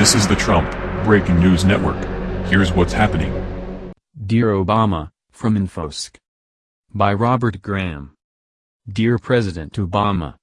This is the Trump Breaking News Network. Here's what's happening. Dear Obama, from Infosec. By Robert Graham. Dear President Obama,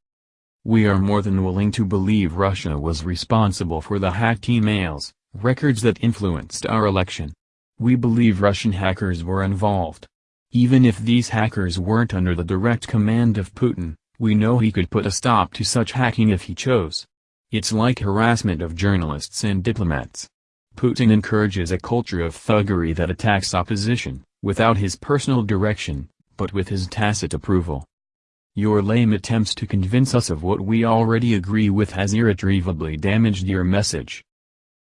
We are more than willing to believe Russia was responsible for the hacked emails, records that influenced our election. We believe Russian hackers were involved. Even if these hackers weren't under the direct command of Putin, we know he could put a stop to such hacking if he chose. It's like harassment of journalists and diplomats. Putin encourages a culture of thuggery that attacks opposition, without his personal direction, but with his tacit approval. Your lame attempts to convince us of what we already agree with has irretrievably damaged your message.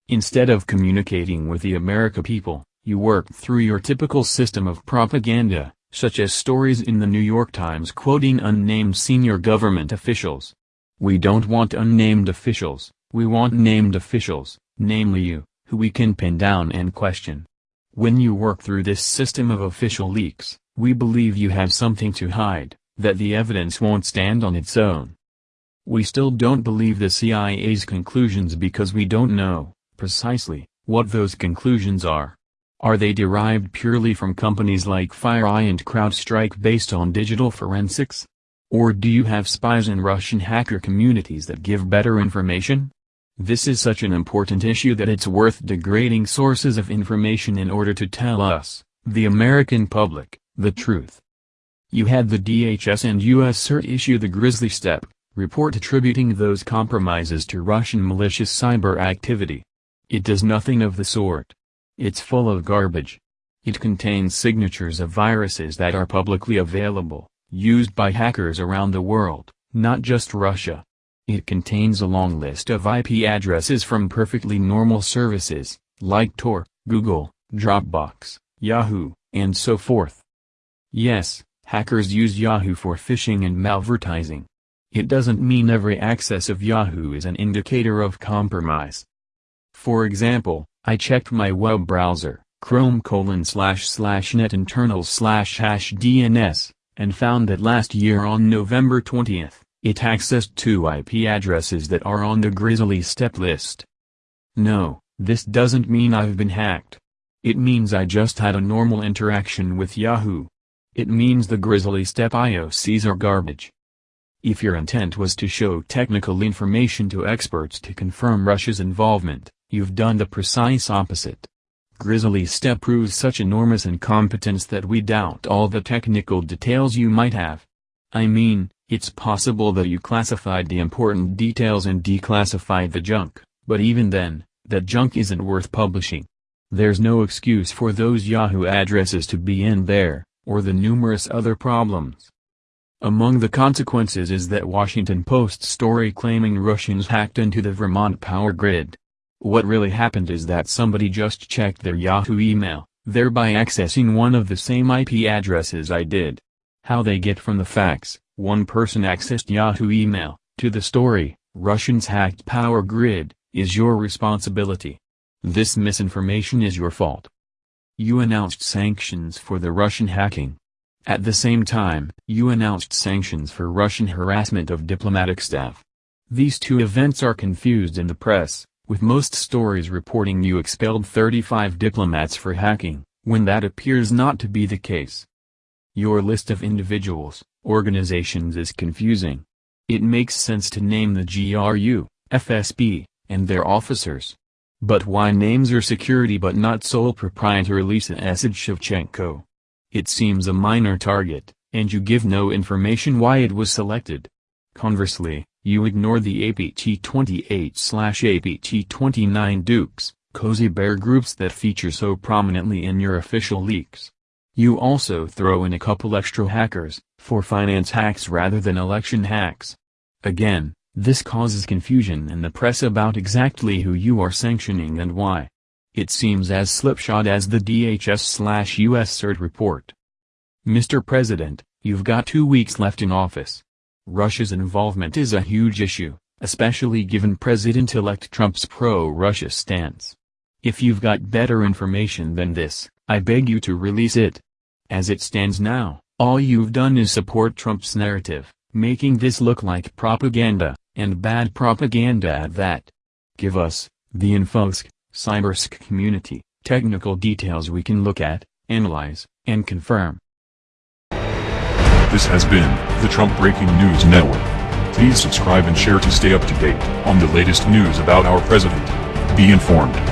Instead of communicating with the America people, you worked through your typical system of propaganda, such as stories in the New York Times quoting unnamed senior government officials. We don't want unnamed officials, we want named officials, namely you, who we can pin down and question. When you work through this system of official leaks, we believe you have something to hide, that the evidence won't stand on its own. We still don't believe the CIA's conclusions because we don't know, precisely, what those conclusions are. Are they derived purely from companies like FireEye and CrowdStrike based on digital forensics? Or do you have spies in Russian hacker communities that give better information? This is such an important issue that it's worth degrading sources of information in order to tell us, the American public, the truth. You had the DHS and US CERT issue the Grizzly Steppe, report attributing those compromises to Russian malicious cyber activity. It does nothing of the sort. It's full of garbage. It contains signatures of viruses that are publicly available, used by hackers around the world, not just Russia. It contains a long list of IP addresses from perfectly normal services, like Tor, Google, Dropbox, Yahoo, and so forth. Yes, hackers use Yahoo for phishing and malvertising. It doesn't mean every access of Yahoo is an indicator of compromise. For example, I checked my web browser, chrome colon slash slash net internal slash hash DNS, and found that last year on November 20th, it accessed two IP addresses that are on the Grizzly Steppe list. No, this doesn't mean I've been hacked. It means I just had a normal interaction with Yahoo. It means the Grizzly Step IOCs are garbage. If your intent was to show technical information to experts to confirm Russia's involvement, You've done the precise opposite. Grizzly Steppe proves such enormous incompetence that we doubt all the technical details you might have. I mean, it's possible that you classified the important details and declassified the junk, but even then, that junk isn't worth publishing. There's no excuse for those Yahoo addresses to be in there, or the numerous other problems. Among the consequences is that Washington Post story claiming Russians hacked into the Vermont power grid. What really happened is that somebody just checked their Yahoo email, thereby accessing one of the same IP addresses I did. How they get from the facts, one person accessed Yahoo email, to the story, Russians hacked power grid, is your responsibility. This misinformation is your fault. You announced sanctions for the Russian hacking. At the same time, you announced sanctions for Russian harassment of diplomatic staff. These two events are confused in the press with most stories reporting you expelled 35 diplomats for hacking, when that appears not to be the case. Your list of individuals, organizations is confusing. It makes sense to name the GRU, FSB, and their officers. But why names your security but not sole proprietor Lisa S. Shevchenko? It seems a minor target, and you give no information why it was selected. Conversely, you ignore the APT28-APT29 Dukes, cozy bear groups that feature so prominently in your official leaks. You also throw in a couple extra hackers, for finance hacks rather than election hacks. Again, this causes confusion in the press about exactly who you are sanctioning and why. It seems as slipshod as the DHS-US CERT report. Mr. President, you've got two weeks left in office. Russia's involvement is a huge issue, especially given President-elect Trump's pro-Russia stance. If you've got better information than this, I beg you to release it. As it stands now, all you've done is support Trump's narrative, making this look like propaganda, and bad propaganda at that. Give us, The InfoSec, CyberSec community, technical details we can look at, analyze, and confirm. This has been the Trump Breaking News Network. Please subscribe and share to stay up to date on the latest news about our president. Be informed.